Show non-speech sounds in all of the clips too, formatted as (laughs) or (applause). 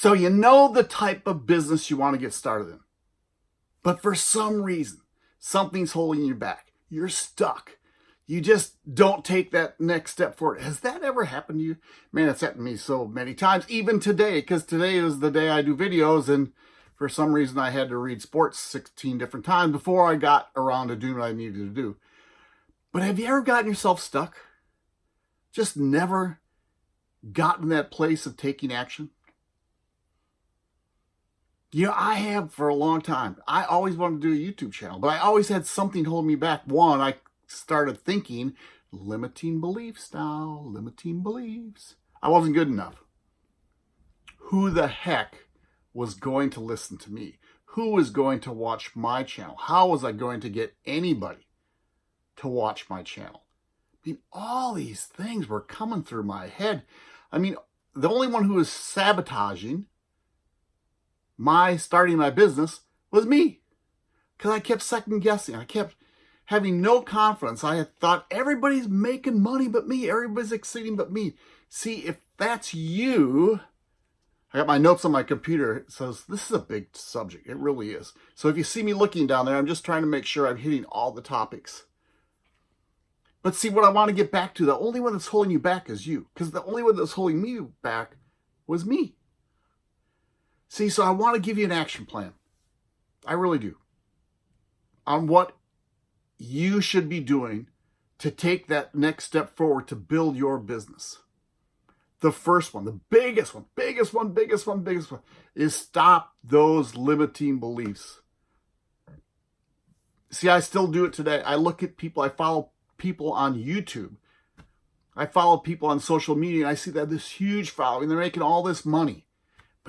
So you know the type of business you want to get started in. But for some reason, something's holding you back. You're stuck. You just don't take that next step forward. Has that ever happened to you? Man, it's happened to me so many times, even today, because today is the day I do videos and for some reason I had to read sports 16 different times before I got around to doing what I needed to do. But have you ever gotten yourself stuck? Just never gotten that place of taking action? You know, I have for a long time. I always wanted to do a YouTube channel, but I always had something holding me back. One, I started thinking limiting beliefs now, limiting beliefs. I wasn't good enough. Who the heck was going to listen to me? Who was going to watch my channel? How was I going to get anybody to watch my channel? I mean, all these things were coming through my head. I mean, the only one who was sabotaging my starting my business was me. Because I kept second guessing. I kept having no confidence. I had thought everybody's making money but me. Everybody's exceeding but me. See, if that's you, I got my notes on my computer. It says, this is a big subject. It really is. So if you see me looking down there, I'm just trying to make sure I'm hitting all the topics. But see, what I want to get back to, the only one that's holding you back is you. Because the only one that's holding me back was me. See, so I want to give you an action plan. I really do. On what you should be doing to take that next step forward to build your business. The first one, the biggest one, biggest one, biggest one, biggest one, is stop those limiting beliefs. See, I still do it today. I look at people, I follow people on YouTube. I follow people on social media and I see that this huge following. They're making all this money.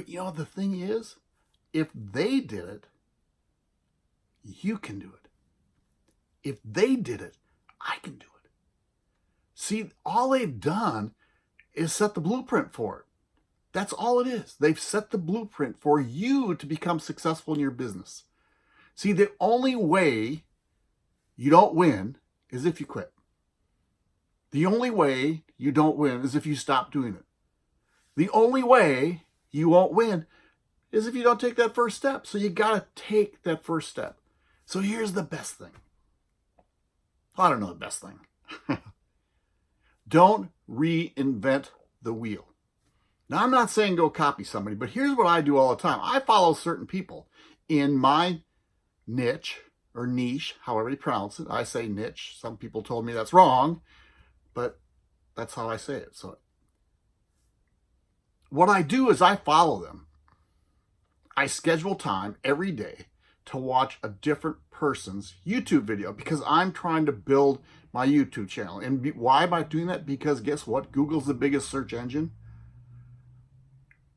But you know, the thing is, if they did it, you can do it. If they did it, I can do it. See, all they've done is set the blueprint for it. That's all it is. They've set the blueprint for you to become successful in your business. See, the only way you don't win is if you quit. The only way you don't win is if you stop doing it. The only way you won't win is if you don't take that first step. So you got to take that first step. So here's the best thing. I don't know the best thing. (laughs) don't reinvent the wheel. Now, I'm not saying go copy somebody, but here's what I do all the time. I follow certain people in my niche or niche, however you pronounce it. I say niche. Some people told me that's wrong, but that's how I say it. So what I do is I follow them. I schedule time every day to watch a different person's YouTube video because I'm trying to build my YouTube channel. And why am I doing that? Because guess what? Google's the biggest search engine.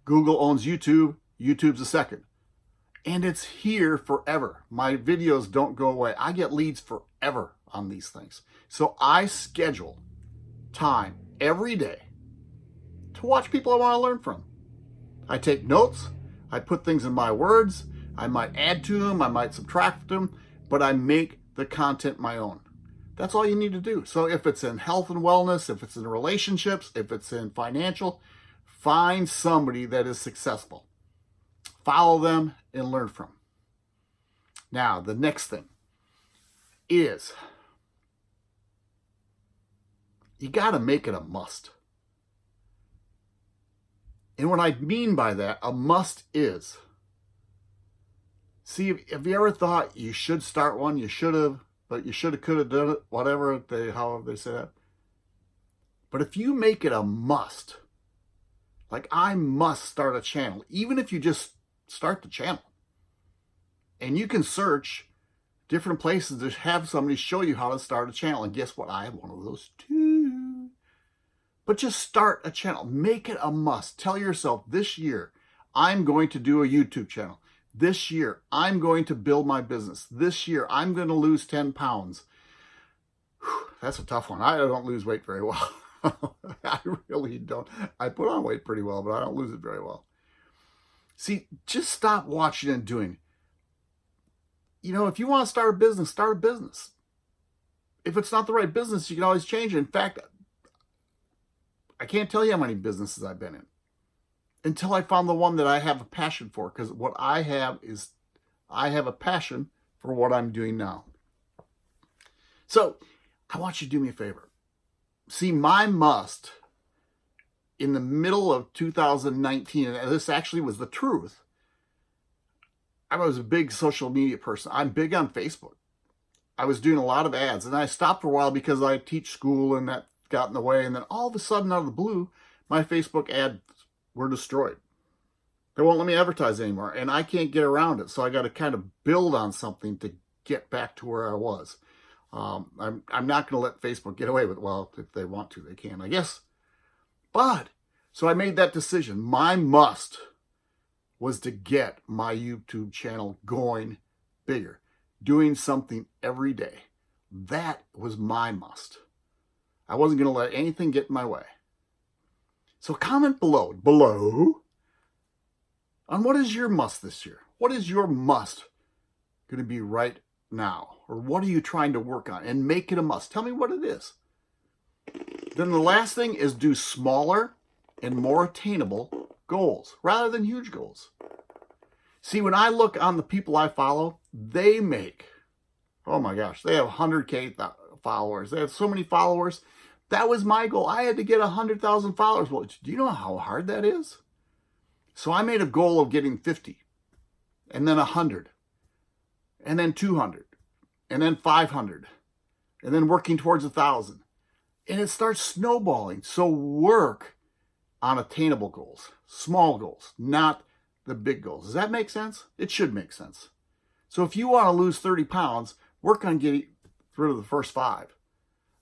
Google owns YouTube. YouTube's the second. And it's here forever. My videos don't go away. I get leads forever on these things. So I schedule time every day to watch people I want to learn from. I take notes, I put things in my words, I might add to them, I might subtract them, but I make the content my own. That's all you need to do. So if it's in health and wellness, if it's in relationships, if it's in financial, find somebody that is successful. Follow them and learn from. Now, the next thing is you got to make it a must. And what I mean by that, a must is, see, have you ever thought you should start one, you should have, but you should have, could have done it, whatever they, however they say that. But if you make it a must, like I must start a channel, even if you just start the channel, and you can search different places to have somebody show you how to start a channel. And guess what? I have one of those too. But just start a channel. Make it a must. Tell yourself this year, I'm going to do a YouTube channel. This year, I'm going to build my business. This year, I'm going to lose 10 pounds. Whew, that's a tough one. I don't lose weight very well. (laughs) I really don't. I put on weight pretty well, but I don't lose it very well. See, just stop watching and doing. You know, if you want to start a business, start a business. If it's not the right business, you can always change it. In fact, I can't tell you how many businesses I've been in. until I found the one that I have a passion for. Because what I have is, I have a passion for what I'm doing now. So I want you to do me a favor. See, my must in the middle of 2019, and this actually was the truth. I was a big social media person. I'm big on Facebook. I was doing a lot of ads and I stopped for a while because I teach school and that got in the way. And then all of a sudden out of the blue, my Facebook ads were destroyed. They won't let me advertise anymore and I can't get around it. So I got to kind of build on something to get back to where I was. Um, I'm, I'm not going to let Facebook get away with, it. well, if they want to, they can, I guess. But, so I made that decision. My must was to get my YouTube channel going bigger doing something every day. That was my must. I wasn't going to let anything get in my way. So comment below, below, on what is your must this year? What is your must going to be right now? Or what are you trying to work on? And make it a must. Tell me what it is. Then the last thing is do smaller and more attainable goals rather than huge goals. See, when I look on the people I follow, they make, oh my gosh, they have 100K followers. They have so many followers. That was my goal. I had to get 100,000 followers. Well, do you know how hard that is? So I made a goal of getting 50 and then 100 and then 200 and then 500 and then working towards a 1,000. And it starts snowballing. So work on attainable goals, small goals, not the big goals. Does that make sense? It should make sense. So if you want to lose 30 pounds, work on getting rid of the first five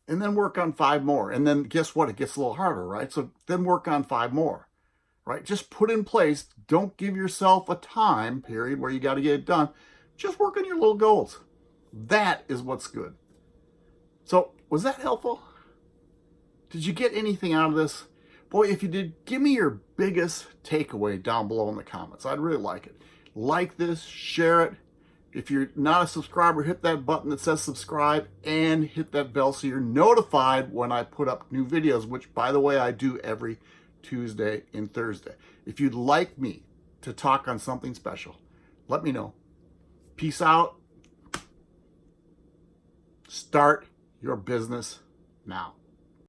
and then work on five more. And then guess what? It gets a little harder, right? So then work on five more, right? Just put in place. Don't give yourself a time period where you got to get it done. Just work on your little goals. That is what's good. So was that helpful? Did you get anything out of this? Boy, if you did, give me your biggest takeaway down below in the comments. I'd really like it. Like this, share it. If you're not a subscriber, hit that button that says subscribe and hit that bell so you're notified when I put up new videos, which, by the way, I do every Tuesday and Thursday. If you'd like me to talk on something special, let me know. Peace out. Start your business now.